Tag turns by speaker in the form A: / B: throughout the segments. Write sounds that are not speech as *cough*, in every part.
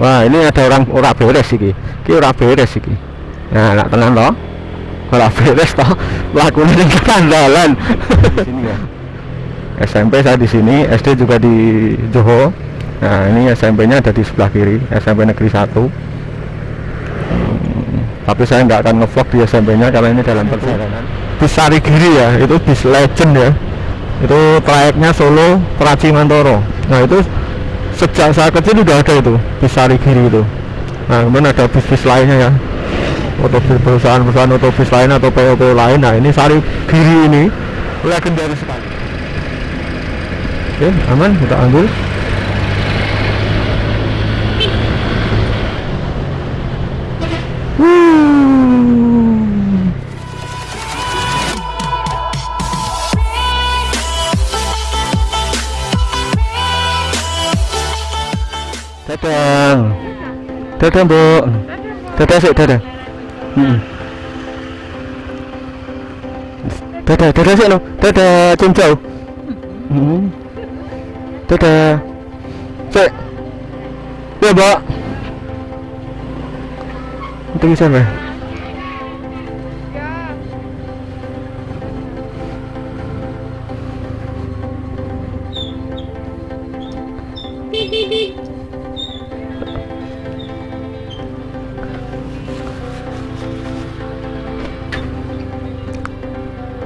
A: wah ini ada orang ora beres iki. Iki ora beres iki. Nah nak tenang toh ora *laughs* beres toh lakunya di kandalan di sini ya? SMP saya di sini SD juga di Johor. Nah ini SMP nya ada di sebelah kiri SMP negeri 1 tapi saya nggak akan ngevlog di SMP nya karena ini dalam perjalanan. Bis Sarigiri ya itu bis legend ya. Itu trayeknya Solo Praci Mantoro nah itu sejak saya kecil udah ada itu bis Sarigiri itu. Nah kemudian ada bis-bis lainnya ya. Otobus perusahaan-perusahaan otobus lain atau PO-PO lain. Nah ini Sarigiri ini legendaris sekali. Oke aman kita ambil Dadah. Dadah, Bu. Dadah sih, dadah. Hmm. Dadah, dadah sih, no. Dadah, cincau. Hmm. Dadah. Sik. Ya, Mbak. Itu bisa,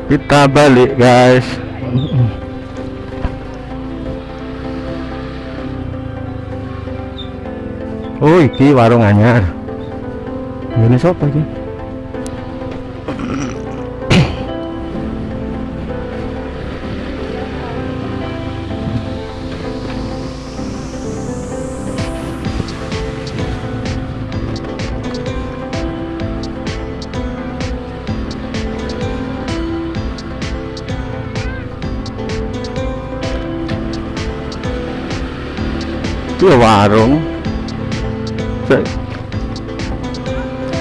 A: Kita balik, guys. Oh, iki warung anyar. Ini siapa iki? Ya warung.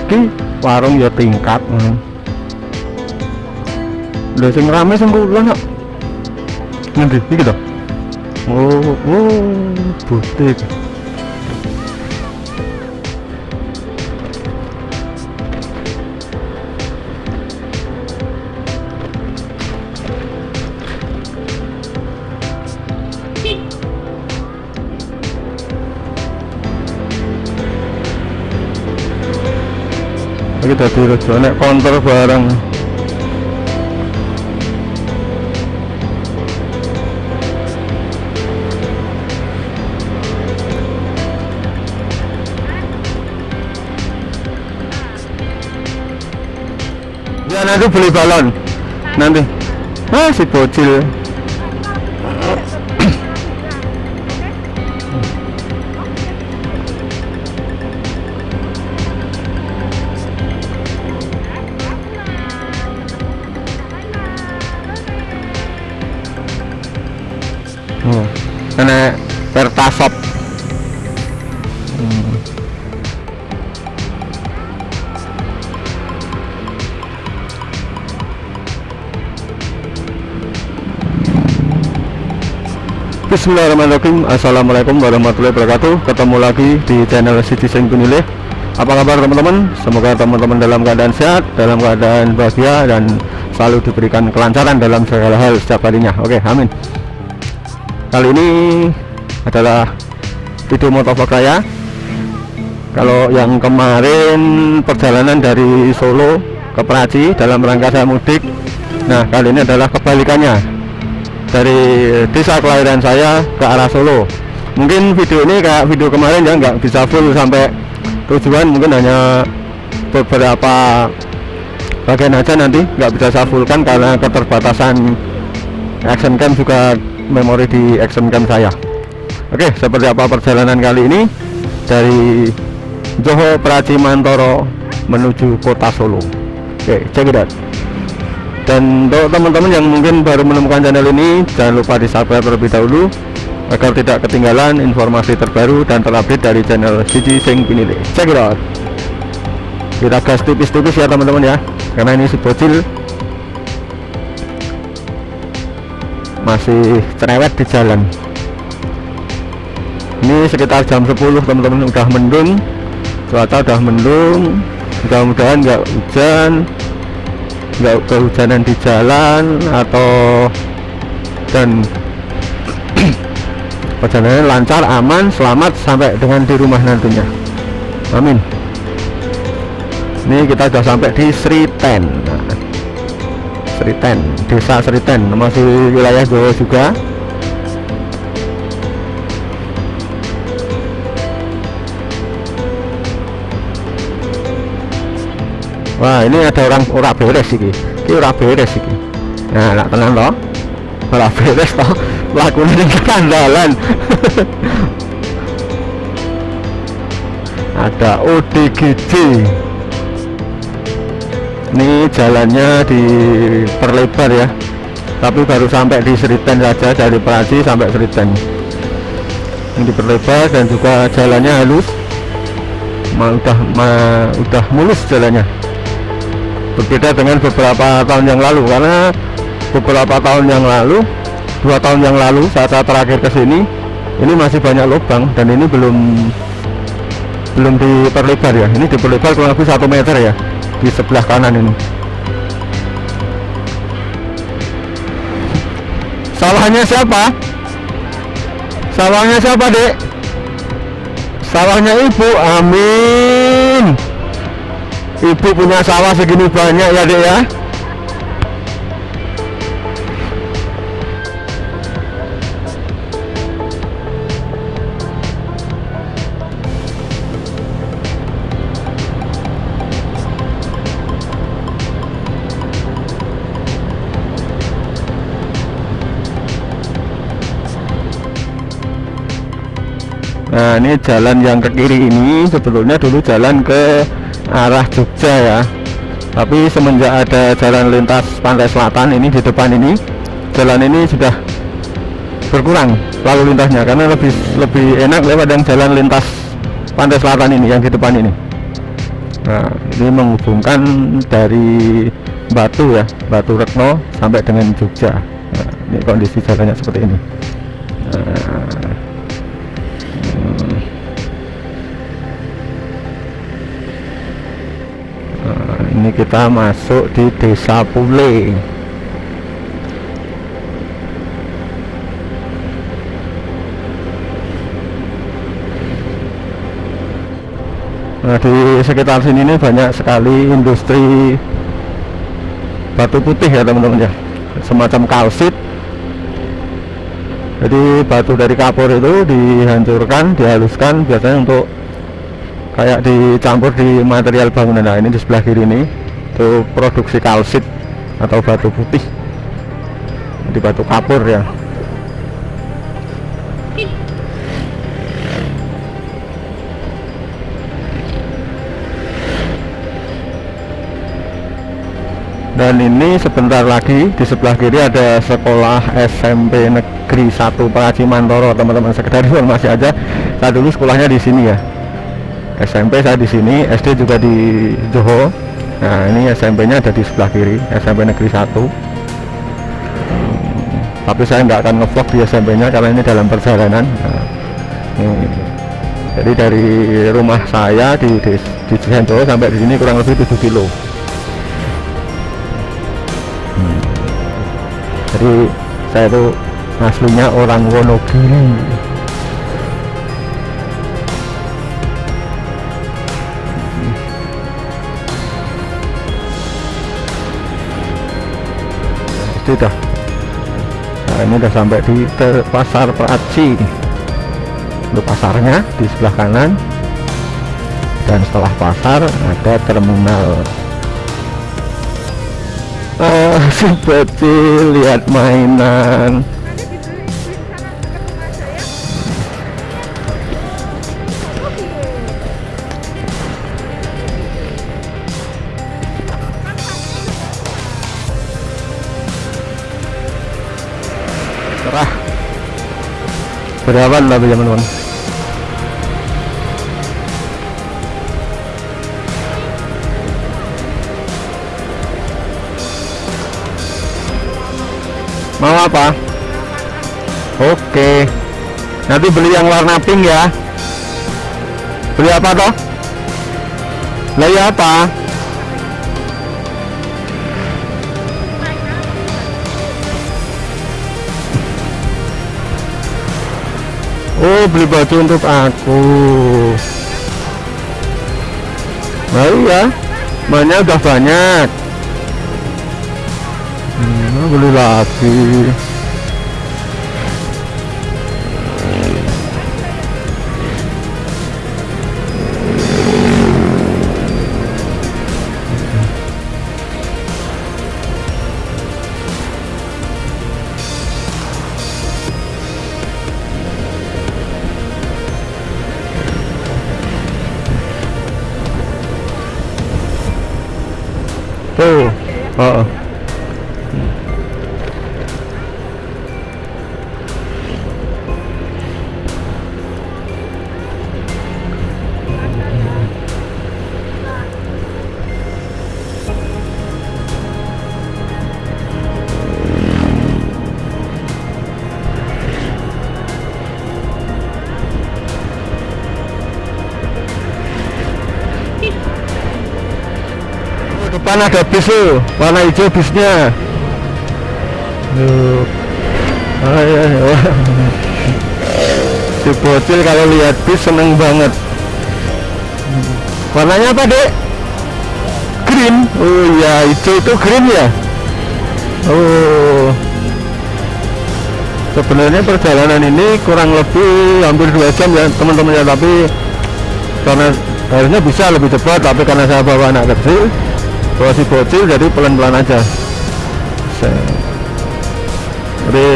A: Iki warung ya tingkat. hmm. Lha sing rame kula nak. Ngendi iki to? Oh, oh, butik. Iki dadi rejo nek konter barang. Ya nanti beli balon. Nanti. Ah si bocil. Bismillahirrahmanirrahim. Assalamualaikum warahmatullahi wabarakatuh. Ketemu lagi di channel Citizen Kunile. Apa kabar teman-teman? Semoga teman-teman dalam keadaan sehat Dalam keadaan bahagia Dan selalu diberikan kelancaran dalam segala hal setiap harinya. Oke, amin. Kali ini adalah video motovlog saya Kalau yang kemarin perjalanan dari Solo ke Praci dalam rangka saya mudik. Nah, kali ini adalah kebalikannya dari desa kelahiran saya ke arah Solo. Mungkin video ini kayak video kemarin ya nggak bisa full sampai tujuan mungkin hanya beberapa bagian aja nanti nggak bisa saya fullkan karena keterbatasan action cam juga memori di action cam saya. Oke seperti apa perjalanan kali ini? Dari Johor Praci Mantoro menuju kota Solo. Oke check it dan untuk teman-teman yang mungkin baru menemukan channel ini jangan lupa di subscribe terlebih dahulu agar tidak ketinggalan informasi terbaru dan terupdate dari channel Siji Sing Pinile. Check it out. Kita gas tipis-tipis ya teman-teman ya karena ini si bocil. Masih cerewet di jalan. Ini sekitar jam 10 teman-teman udah mendung. Cuaca udah mendung. Mudah-mudahan nggak hujan nggak kehujanan di jalan atau dan *clears throat* perjalanan lancar aman selamat sampai dengan di rumah nantinya. Amin. Ini kita sudah sampai di Sriten Sriten desa Sriten masih wilayah Jawa juga Wah ini ada orang ora beres iki. Ini ora beres iki. Nah nak tenang loh ora beres toh lakukan yang kekandalan *laughs* ada ODGJ ini jalannya diperlebar ya. Tapi baru sampai di Seriten saja dari Praji sampai Seriten ini diperlebar dan juga jalannya halus. Ma udah ma udah mulus jalannya berbeda dengan beberapa tahun yang lalu karena beberapa tahun yang lalu dua tahun yang lalu saat saya terakhir ke sini ini masih banyak lubang dan ini belum belum diperlebar ya. Ini diperlebar kurang lebih satu meter ya di sebelah kanan ini. Sawahnya siapa? Sawahnya siapa dek sawahnya ibu amin ibu punya sawah segini banyak ya dek ya? Nah ini jalan yang ke kiri ini sebetulnya dulu jalan ke arah Jogja ya. Tapi semenjak ada jalan lintas pantai selatan ini di depan ini jalan ini sudah berkurang lalu lintasnya karena lebih lebih enak lewat yang jalan lintas pantai selatan ini yang di depan ini. Nah ini menghubungkan dari Batu ya Batu Retno sampai dengan Jogja. Nah, ini kondisi jalannya seperti ini kita masuk di desa Pule. Nah di sekitar sini ini banyak sekali industri batu putih ya teman-teman ya. Semacam kalsit. Jadi batu dari kapur itu dihancurkan dihaluskan biasanya untuk kayak dicampur di material bangunan. Nah ini di sebelah kiri ini itu produksi kalsit atau batu putih. Di batu kapur ya. Dan ini sebentar lagi di sebelah kiri ada sekolah SMP Negeri 1 Praci Mantoro teman-teman. Sekedar informasi aja saya dulu sekolahnya di sini ya. SMP saya di sini SD juga di Johor nah ini SMP nya ada di sebelah kiri SMP negeri 1 hmm, tapi saya nggak akan ngevlog di SMP nya karena ini dalam perjalanan nah, ini. jadi dari rumah saya di di, di sampai di sini kurang lebih 7 kilo hmm. jadi saya itu aslinya orang Wonogiri sudah nah ini udah sampai di pasar Praci. Untuk pasarnya di sebelah kanan. Dan setelah pasar ada terminal. *laughs* Ah kecil lihat mainan berapa lah teman-teman mau apa? Oke. Nanti beli yang warna pink ya. Beli apa toh? Lah ya apa Oh beli baju untuk aku. Nah iya. Mainnya udah banyak. Hmm, Beli lagi Tuh. Depan ada bis tuh warna hijau bisnya. Tuh. Ah, iya, iya. si bocil kalau lihat bis seneng banget. Warnanya apa dek? Green. Oh iya hijau itu green ya? Oh. Sebenarnya perjalanan ini kurang lebih hampir dua jam ya teman-teman ya tapi karena harusnya bisa lebih cepat tapi karena saya bawa anak kecil si bocil jadi pelan-pelan aja. Jadi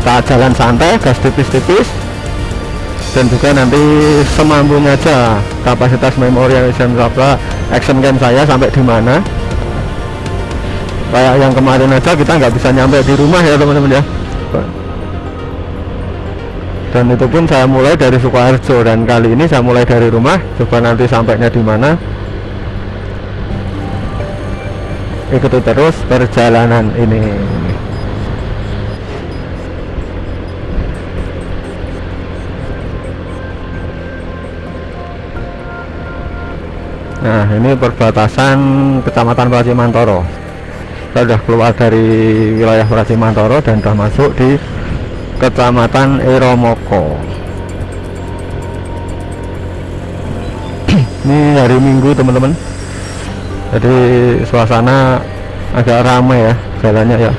A: kita jalan santai gas tipis-tipis dan juga nanti semampunya aja kapasitas memori yang bisa berapa action game saya sampai di mana. Kayak yang kemarin aja kita nggak bisa nyampe di rumah ya teman-teman ya. Dan itu pun saya mulai dari Sukoharjo dan kali ini saya mulai dari rumah coba nanti sampainya di mana ikuti terus perjalanan ini. Nah ini perbatasan kecamatan Pracimantoro kita sudah keluar dari wilayah Pracimantoro dan sudah masuk di kecamatan Eromoko *clears throat* ini hari minggu teman-teman jadi suasana agak ramai ya jalannya ya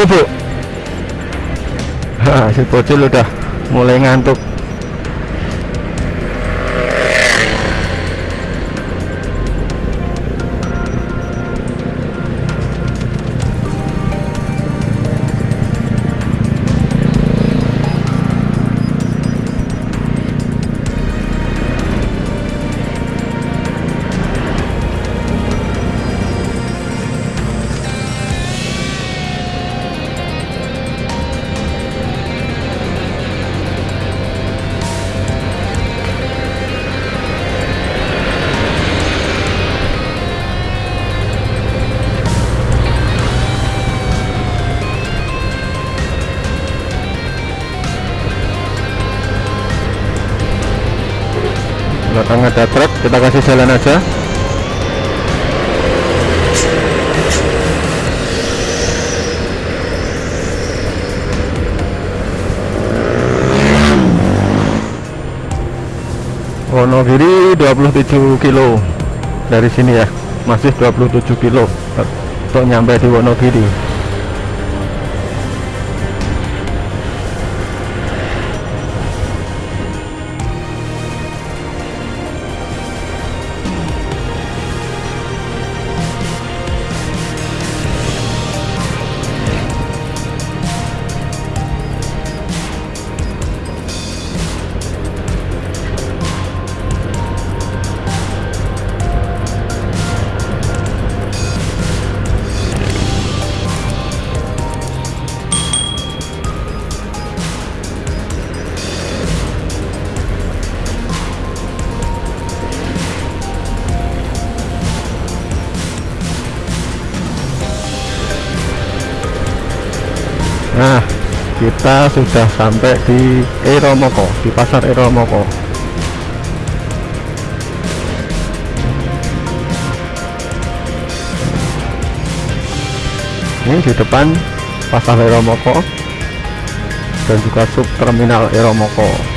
A: bubuk. *laughs* Ha, si bocil udah mulai ngantuk belakang ada truk. Kita kasih jalan aja. Wonogiri 27 kilo. Dari sini ya masih 27 kilo. Untuk nyampe di Wonogiri kita sudah sampai di Eromoko di pasar Eromoko. Ini di depan pasar Eromoko dan juga sub terminal Eromoko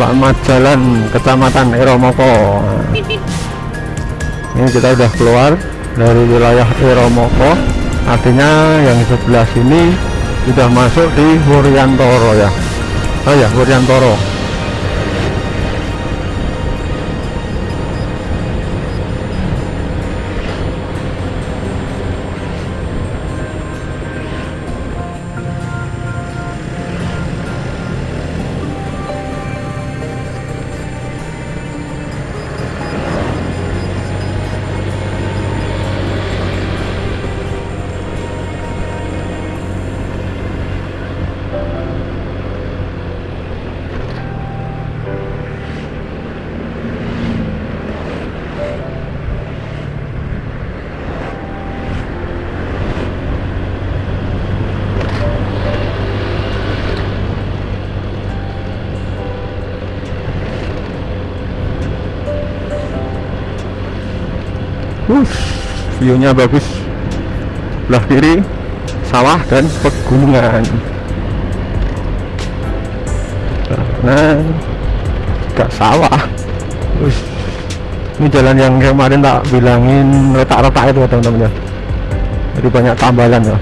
A: selamat jalan kecamatan Eromoko ini kita udah keluar dari wilayah Eromoko artinya yang sebelah sini sudah masuk di Wuryantoro ya. Oh ya Wuryantoro view-nya bagus. Sebelah kiri sawah dan pegunungan. Nah, gak sawah. Wush. Ini jalan yang kemarin tak bilangin retak-retak itu teman-teman ya. Jadi banyak tambalan ya.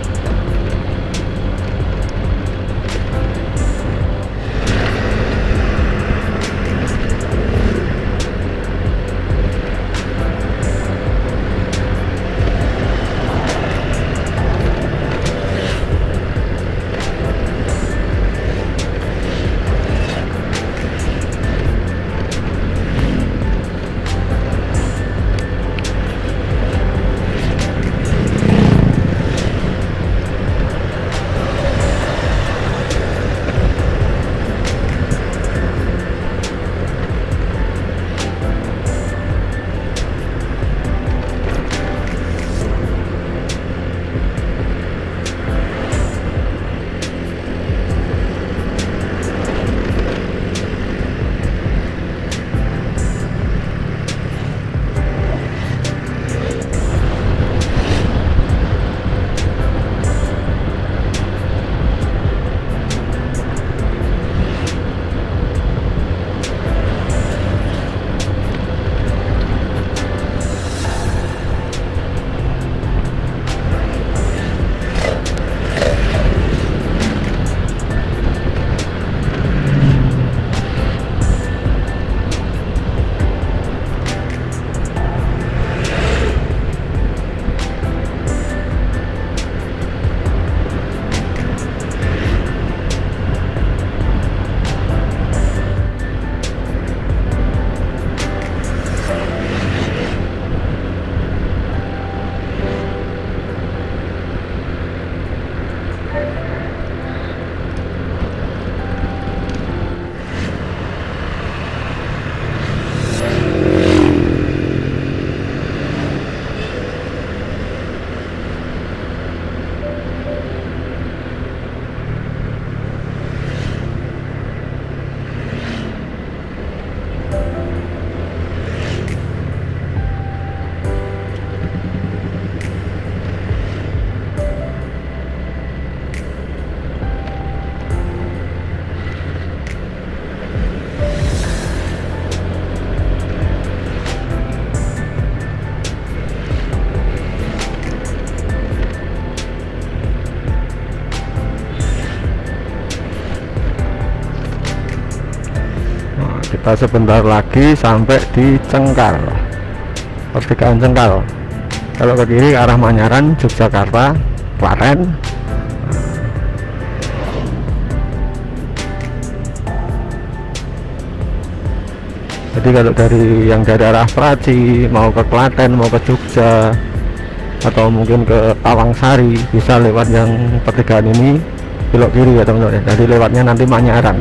A: Kita sebentar lagi sampai di Cengkar pertigaan Cengkar kalau ke kiri ke arah Manyaran Yogyakarta Klaten. Jadi kalau dari yang dari arah Praci mau ke Klaten mau ke Jogja atau mungkin ke Tawangsari bisa lewat yang pertigaan ini belok kiri ya teman-teman. Jadi lewatnya nanti Manyaran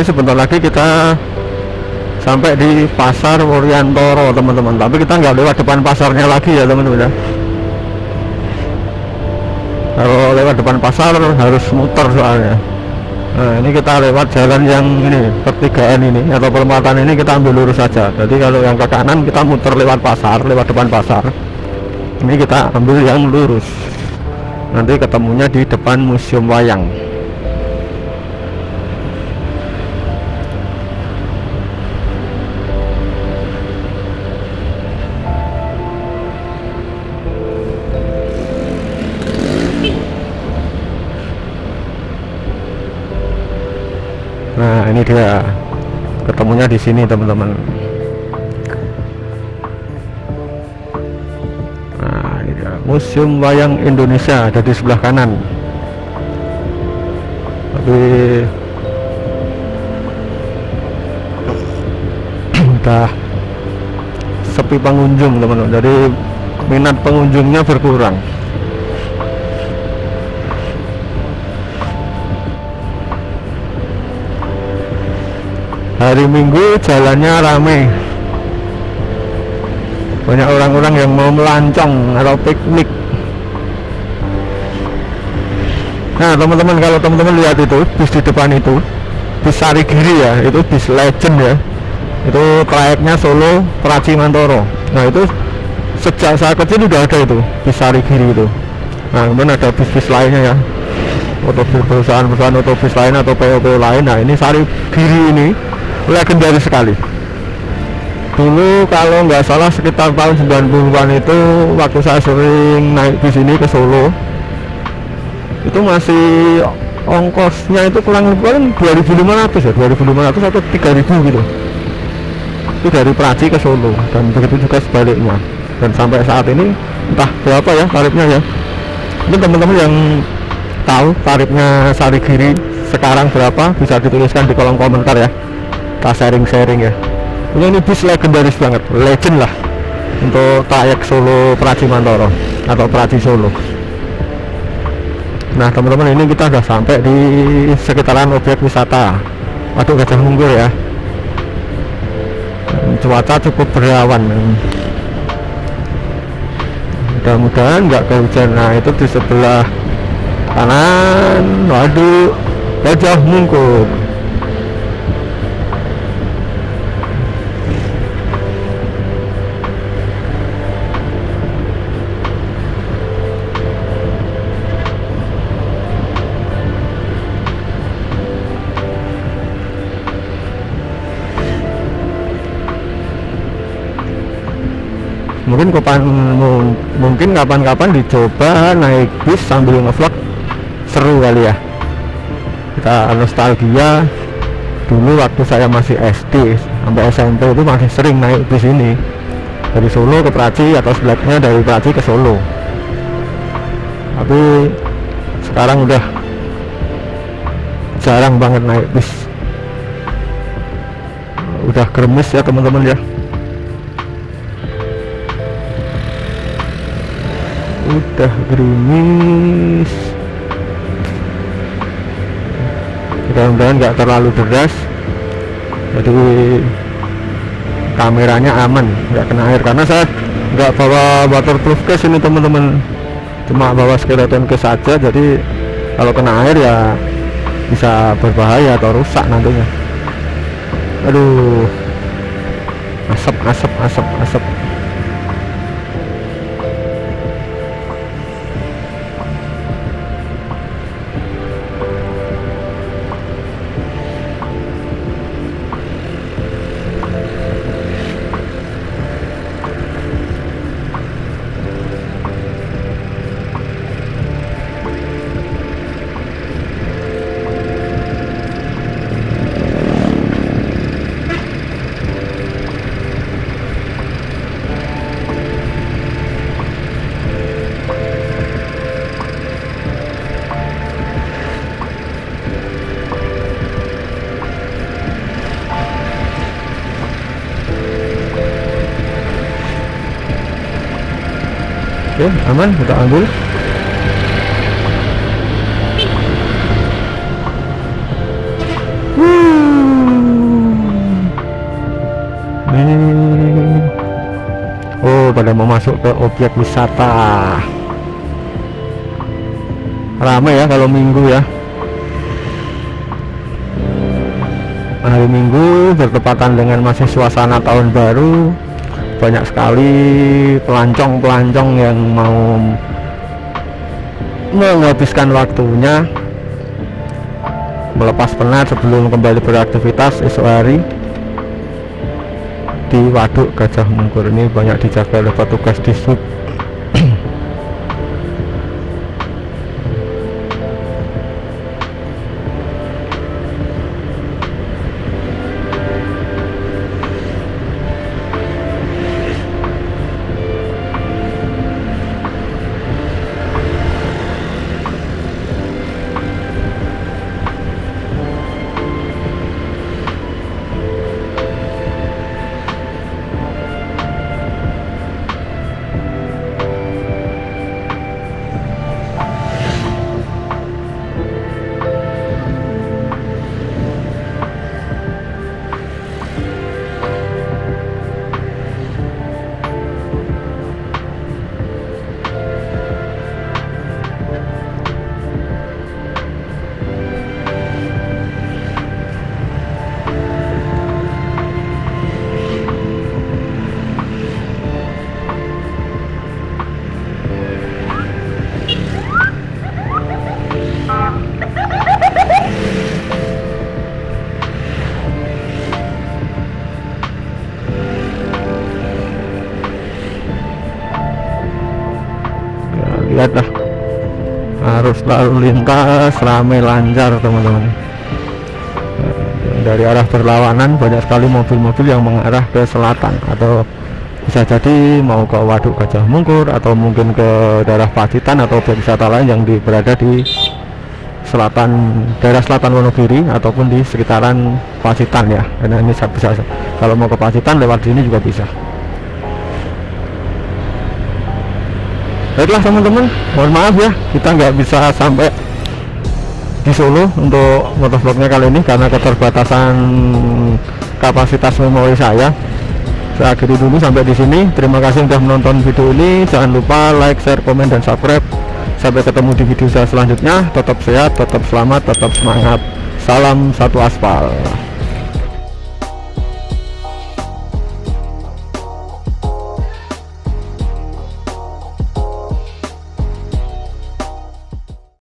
A: ini sebentar lagi kita sampai di pasar Wuryantoro teman-teman. Tapi kita nggak lewat depan pasarnya lagi ya teman-teman ya. Kalau lewat depan pasar harus muter soalnya. Nah ini kita lewat jalan yang ini pertigaan ini atau perempatan ini kita ambil lurus saja. Jadi kalau yang ke kanan kita muter lewat pasar lewat depan pasar. Ini kita ambil yang lurus. Nanti ketemunya di depan museum wayang Dia ketemunya di sini, teman-teman. Nah, ini dia Museum Wayang Indonesia ada di sebelah kanan. Tapi *clears throat* udah sepi pengunjung, teman-teman. Jadi minat pengunjungnya berkurang. Hari minggu jalannya rame. Banyak orang-orang yang mau melancong atau piknik. Nah teman-teman kalau teman-teman lihat itu bis di depan itu bis Sarigiri ya itu bis legend ya. Itu trayeknya Solo Praci Mantoro nah itu sejak saat kecil udah ada itu bis Sarigiri itu. Nah kemudian ada bis-bis lainnya ya. Atau perusahaan-perusahaan otobus lain atau PO-PO lain. Nah ini Sarigiri ini legendaris sekali. Dulu kalau nggak salah sekitar tahun 90-an itu waktu saya sering naik bis ini ke Solo itu masih ongkosnya itu kurang lebih paling 2500 ya 2500 atau 3000 gitu. Itu dari Praci ke Solo dan begitu juga sebaliknya. Dan sampai saat ini entah berapa ya tarifnya ya. Ini teman-teman yang tahu tarifnya Sarigiri sekarang berapa bisa dituliskan di kolom komentar ya kita sharing-sharing ya. Ini, ini bis legendaris banget. Legend lah. Untuk trayek Solo Praji Mantoro. Atau Praji Solo. Nah teman-teman ini kita sudah sampai di sekitaran objek wisata. Waduk Gajah Mungkur ya. Cuaca cukup berawan. Mudah-mudahan nggak kehujanan nah itu di sebelah kanan. Waduh Gajah Mungkur mungkin kapan mungkin kapan-kapan dicoba naik bis sambil ngevlog. Seru kali ya. Kita nostalgia. Dulu waktu saya masih SD sampai SMP itu masih sering naik bis ini. Dari Solo ke Praci atau sebaliknya dari Praci ke Solo. Tapi sekarang udah jarang banget naik bis. Udah kremes ya teman-teman ya udah gerimis. Mudah-mudahan nggak terlalu deras. Jadi kameranya aman nggak kena air. Karena saya nggak bawa waterproof case ini teman-teman. Cuma bawa skeleton case saja. Jadi kalau kena air ya bisa berbahaya atau rusak nantinya. Aduh. Asap asap asap asap oke aman kita ambil. Oh pada mau masuk ke objek wisata. Ramai ya kalau minggu ya. Hari minggu bertepatan dengan masih suasana tahun baru banyak sekali pelancong-pelancong yang mau menghabiskan waktunya melepas penat sebelum kembali beraktivitas esok hari di waduk Gajah Mungkur. Ini banyak dijaga oleh petugas di sub lalu lintas ramai lancar teman-teman. Dari arah berlawanan banyak sekali mobil-mobil yang mengarah ke selatan. Atau bisa jadi mau ke Waduk Gajah Mungkur atau mungkin ke daerah Pacitan atau wisata lain yang di, berada di selatan daerah selatan Wonogiri ataupun di sekitaran Pacitan ya. Karena ini bisa. Kalau mau ke Pacitan lewat sini juga bisa baiklah teman-teman. Mohon maaf ya kita nggak bisa sampai di Solo untuk motovlognya kali ini karena keterbatasan kapasitas memori saya. Saya akhiri dulu sampai di sini. Terima kasih sudah menonton video ini. Jangan lupa like share komen dan subscribe. Sampai ketemu di video saya selanjutnya. Tetap sehat tetap selamat tetap semangat. Salam satu aspal